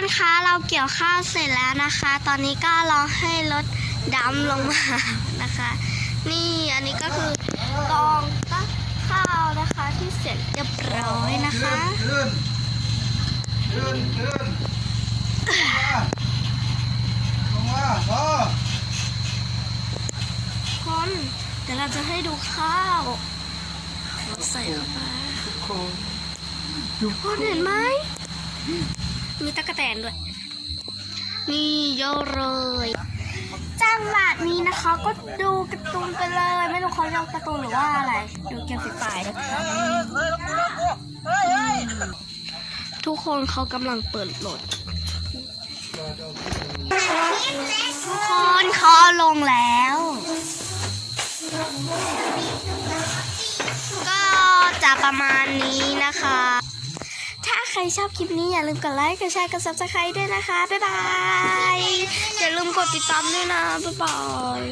คนคะเราเกี่ยวข้าวเสร็จแล้วนะคะ ตอนนี้ก็รอให้รถดำลงมานะคะ นี่อันนี้ก็คือกองตักข้าวนะคะที่เสร็จเรียบร้อยนะคะขึ้นขึ้นขึ้นลงมาพอคนเดี๋ยวเราจะให้ดูข้าวเราใส่เข้าไปทุกคนเห็นไหม มีตั๊กแตนด้วย นี่เยอะเลยจังหวะนี้นะคะ ก็ดูการ์ตูนไปเลย ไม่รู้เขาเรียกการ์ตูนหรือว่าอะไร ดูเกม Free Fire นะคะทุกคนเขากำลังเปิดโหลดทุกคนเขาเอาลงแล้ว ก็จะประมาณนี้นะคะถ้าใค รชอบคลิปนี้อย่าลืมกดไลค์ กดแชร์ กด subscribe ด้วยนะคะ บ๊ายบาย อย่าลืมกดติดตามด้วยนะ บ๊ายบาย